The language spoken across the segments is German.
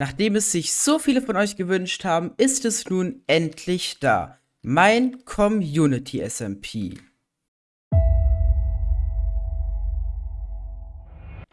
Nachdem es sich so viele von euch gewünscht haben, ist es nun endlich da. Mein Community SMP.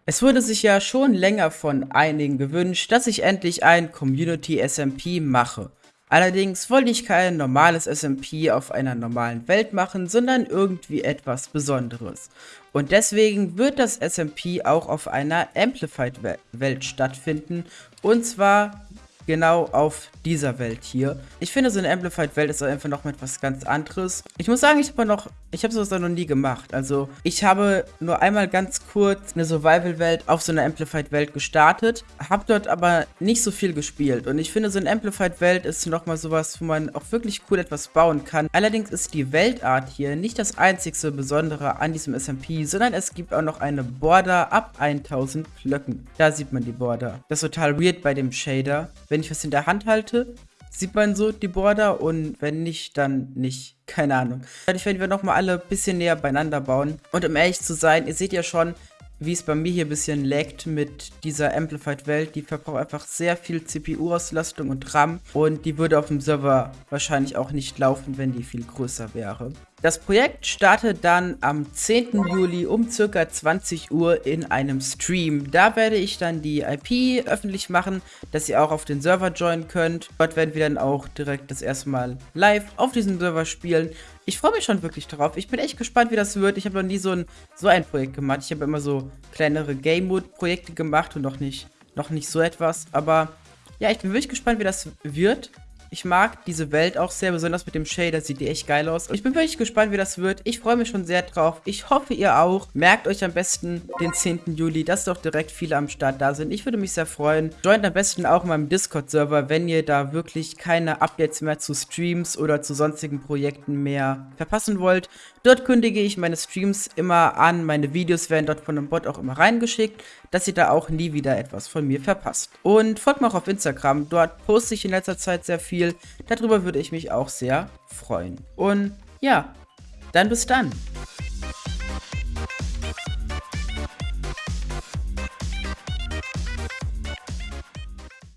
Es wurde sich ja schon länger von einigen gewünscht, dass ich endlich ein Community SMP mache. Allerdings wollte ich kein normales SMP auf einer normalen Welt machen, sondern irgendwie etwas Besonderes. Und deswegen wird das SMP auch auf einer Amplified-Welt stattfinden. Und zwar genau auf dieser Welt hier. Ich finde, so eine Amplified-Welt ist einfach noch mal etwas ganz anderes. Ich muss sagen, ich habe noch, ich habe sowas noch nie gemacht. Also, ich habe nur einmal ganz kurz eine Survival-Welt auf so einer Amplified-Welt gestartet, habe dort aber nicht so viel gespielt. Und ich finde, so eine Amplified-Welt ist noch mal sowas, wo man auch wirklich cool etwas bauen kann. Allerdings ist die Weltart hier nicht das einzigste Besondere an diesem SMP, sondern es gibt auch noch eine Border ab 1000 Blöcken. Da sieht man die Border. Das ist total weird bei dem Shader. Wenn ich was in der Hand halte, sieht man so die Border und wenn nicht, dann nicht. Keine Ahnung. Dadurch werden wir nochmal alle ein bisschen näher beieinander bauen. Und um ehrlich zu sein, ihr seht ja schon, wie es bei mir hier ein bisschen laggt mit dieser Amplified-Welt. Die verbraucht einfach sehr viel CPU-Auslastung und RAM. Und die würde auf dem Server wahrscheinlich auch nicht laufen, wenn die viel größer wäre. Das Projekt startet dann am 10. Juli um circa 20 Uhr in einem Stream. Da werde ich dann die IP öffentlich machen, dass ihr auch auf den Server joinen könnt. Dort werden wir dann auch direkt das erste Mal live auf diesem Server spielen. Ich freue mich schon wirklich darauf. Ich bin echt gespannt, wie das wird. Ich habe noch nie so ein, so ein Projekt gemacht. Ich habe immer so kleinere Game-Mode-Projekte gemacht und noch nicht, noch nicht so etwas. Aber ja, ich bin wirklich gespannt, wie das wird. Ich mag diese Welt auch sehr, besonders mit dem Shader, sieht die echt geil aus. Ich bin wirklich gespannt, wie das wird. Ich freue mich schon sehr drauf. Ich hoffe, ihr auch. Merkt euch am besten den 10. Juli, dass doch direkt viele am Start da sind. Ich würde mich sehr freuen. Joint am besten auch in meinem Discord-Server, wenn ihr da wirklich keine Updates mehr zu Streams oder zu sonstigen Projekten mehr verpassen wollt. Dort kündige ich meine Streams immer an. Meine Videos werden dort von dem Bot auch immer reingeschickt, dass ihr da auch nie wieder etwas von mir verpasst. Und folgt mir auch auf Instagram. Dort poste ich in letzter Zeit sehr viel. Darüber würde ich mich auch sehr freuen. Und ja, dann bis dann.